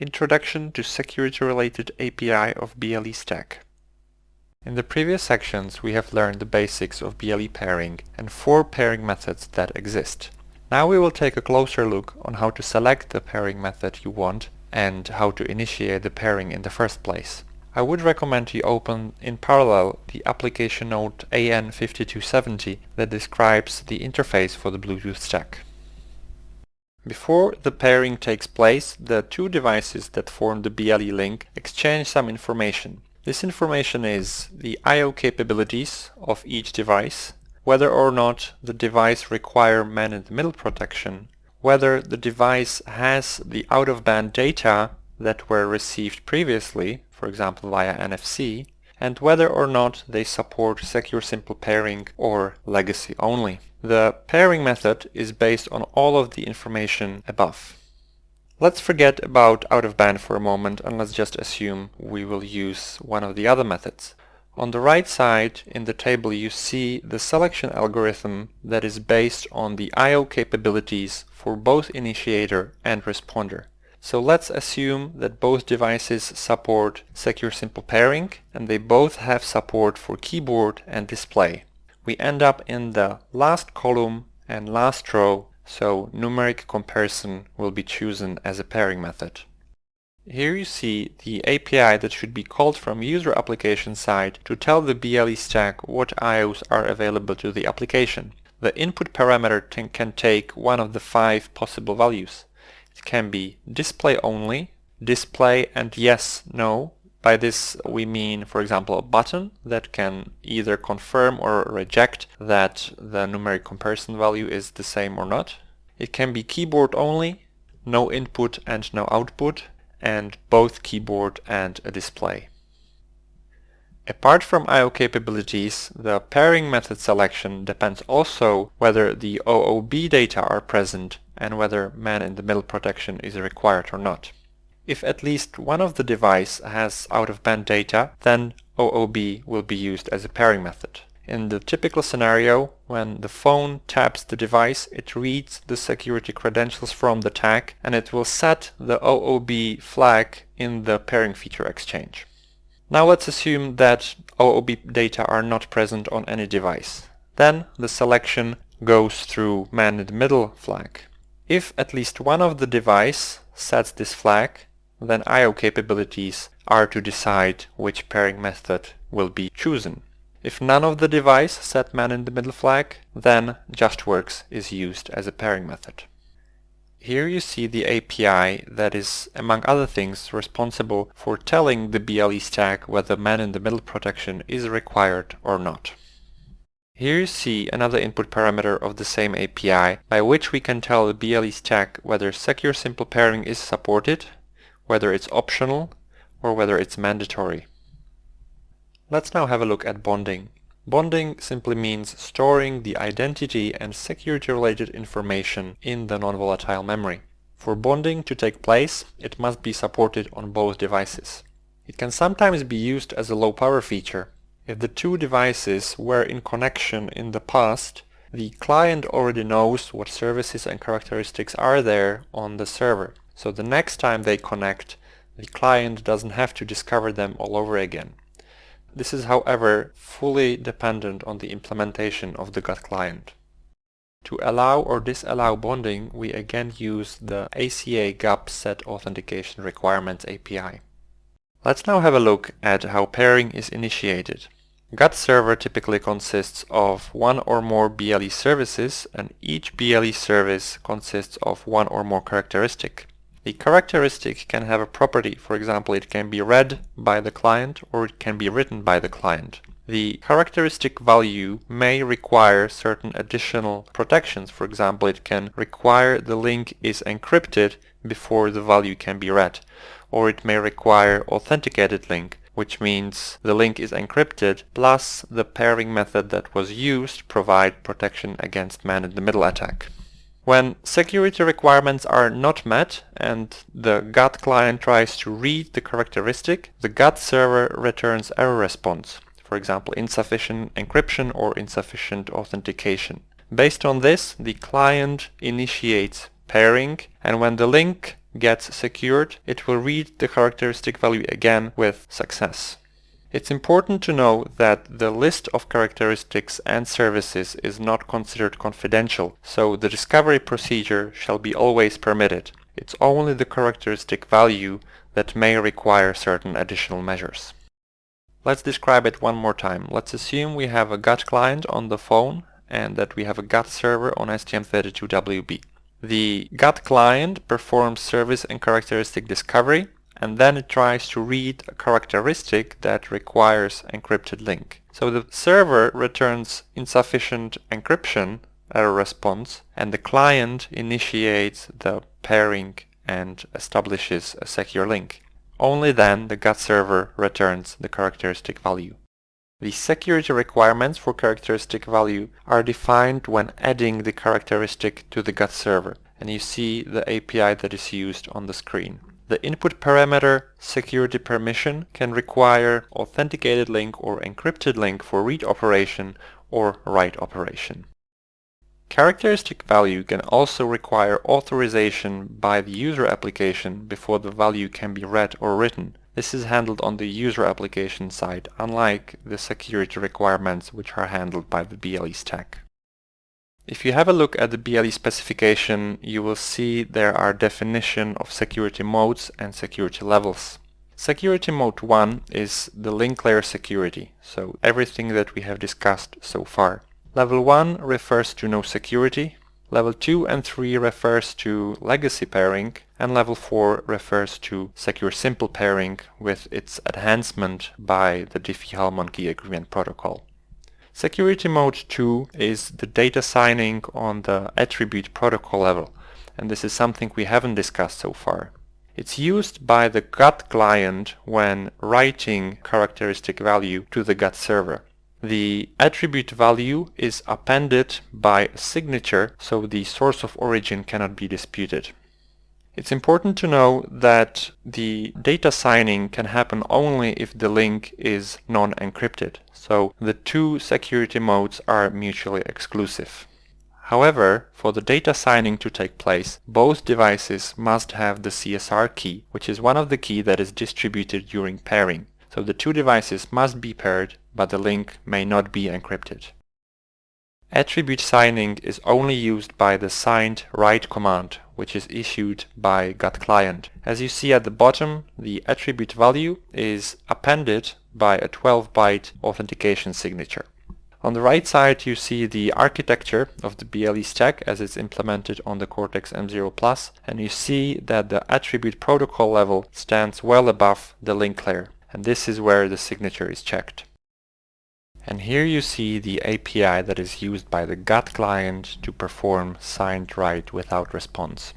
Introduction to Security-Related API of BLE Stack. In the previous sections we have learned the basics of BLE pairing and four pairing methods that exist. Now we will take a closer look on how to select the pairing method you want and how to initiate the pairing in the first place. I would recommend you open in parallel the application note AN5270 that describes the interface for the Bluetooth stack. Before the pairing takes place, the two devices that form the BLE link exchange some information. This information is the I.O. capabilities of each device, whether or not the device require man-in-the-middle protection, whether the device has the out-of-band data that were received previously, for example via NFC, and whether or not they support secure simple pairing or legacy only. The pairing method is based on all of the information above. Let's forget about out-of-band for a moment and let's just assume we will use one of the other methods. On the right side in the table you see the selection algorithm that is based on the I.O. capabilities for both initiator and responder. So let's assume that both devices support secure simple pairing and they both have support for keyboard and display we end up in the last column and last row, so numeric comparison will be chosen as a pairing method. Here you see the API that should be called from user application side to tell the BLE stack what IOs are available to the application. The input parameter can take one of the five possible values. It can be display only, display and yes, no, by this we mean, for example, a button that can either confirm or reject that the numeric comparison value is the same or not. It can be keyboard only, no input and no output, and both keyboard and a display. Apart from I.O. capabilities, the pairing method selection depends also whether the OOB data are present and whether man-in-the-middle protection is required or not. If at least one of the device has out-of-band data, then OOB will be used as a pairing method. In the typical scenario, when the phone taps the device, it reads the security credentials from the tag and it will set the OOB flag in the pairing feature exchange. Now let's assume that OOB data are not present on any device. Then the selection goes through man-in-the-middle flag. If at least one of the device sets this flag, then I.O. capabilities are to decide which pairing method will be chosen. If none of the device set man-in-the-middle flag, then JustWorks is used as a pairing method. Here you see the API that is, among other things, responsible for telling the BLE stack whether man-in-the-middle protection is required or not. Here you see another input parameter of the same API by which we can tell the BLE stack whether secure simple pairing is supported whether it's optional or whether it's mandatory. Let's now have a look at bonding. Bonding simply means storing the identity and security-related information in the non-volatile memory. For bonding to take place, it must be supported on both devices. It can sometimes be used as a low-power feature. If the two devices were in connection in the past, the client already knows what services and characteristics are there on the server. So the next time they connect, the client doesn't have to discover them all over again. This is however fully dependent on the implementation of the GATT client. To allow or disallow bonding, we again use the ACI GAP set authentication requirements API. Let's now have a look at how pairing is initiated. GATT server typically consists of one or more BLE services and each BLE service consists of one or more characteristic. The characteristic can have a property, for example it can be read by the client or it can be written by the client. The characteristic value may require certain additional protections, for example it can require the link is encrypted before the value can be read, or it may require authenticated link, which means the link is encrypted plus the pairing method that was used provide protection against man-in-the-middle attack. When security requirements are not met and the GATT client tries to read the characteristic, the GATT server returns error response, for example insufficient encryption or insufficient authentication. Based on this, the client initiates pairing and when the link gets secured, it will read the characteristic value again with success. It's important to know that the list of characteristics and services is not considered confidential, so the discovery procedure shall be always permitted. It's only the characteristic value that may require certain additional measures. Let's describe it one more time. Let's assume we have a GATT client on the phone and that we have a GATT server on STM32WB. The GATT client performs service and characteristic discovery and then it tries to read a characteristic that requires encrypted link. So the server returns insufficient encryption error response and the client initiates the pairing and establishes a secure link. Only then the GATT server returns the characteristic value. The security requirements for characteristic value are defined when adding the characteristic to the GATT server, and you see the API that is used on the screen. The input parameter security permission can require authenticated link or encrypted link for read operation or write operation. Characteristic value can also require authorization by the user application before the value can be read or written. This is handled on the user application side, unlike the security requirements which are handled by the BLE stack. If you have a look at the BLE specification, you will see there are definition of security modes and security levels. Security mode 1 is the link layer security, so everything that we have discussed so far. Level 1 refers to no security, level 2 and 3 refers to legacy pairing, and level 4 refers to secure simple pairing with its enhancement by the Diffie-Hellman key agreement protocol. Security mode 2 is the data signing on the attribute protocol level, and this is something we haven't discussed so far. It's used by the GATT client when writing characteristic value to the GATT server. The attribute value is appended by signature, so the source of origin cannot be disputed. It's important to know that the data signing can happen only if the link is non-encrypted, so the two security modes are mutually exclusive. However, for the data signing to take place, both devices must have the CSR key, which is one of the key that is distributed during pairing. So the two devices must be paired, but the link may not be encrypted. Attribute signing is only used by the signed write command, which is issued by GATT client. As you see at the bottom, the attribute value is appended by a 12-byte authentication signature. On the right side you see the architecture of the BLE stack as it's implemented on the Cortex-M0 Plus and you see that the attribute protocol level stands well above the link layer and this is where the signature is checked. And here you see the API that is used by the GATT client to perform signed write without response.